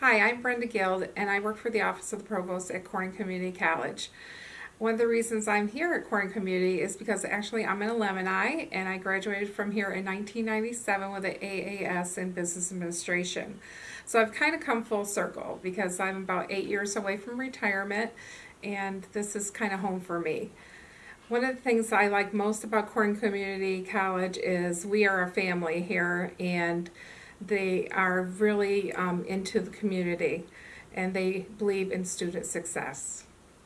Hi, I'm Brenda Guild, and I work for the Office of the Provost at Corning Community College. One of the reasons I'm here at Corning Community is because actually I'm an alumni, and I graduated from here in 1997 with an AAS in Business Administration. So I've kind of come full circle because I'm about eight years away from retirement, and this is kind of home for me. One of the things I like most about Corning Community College is we are a family here, and they are really um, into the community and they believe in student success.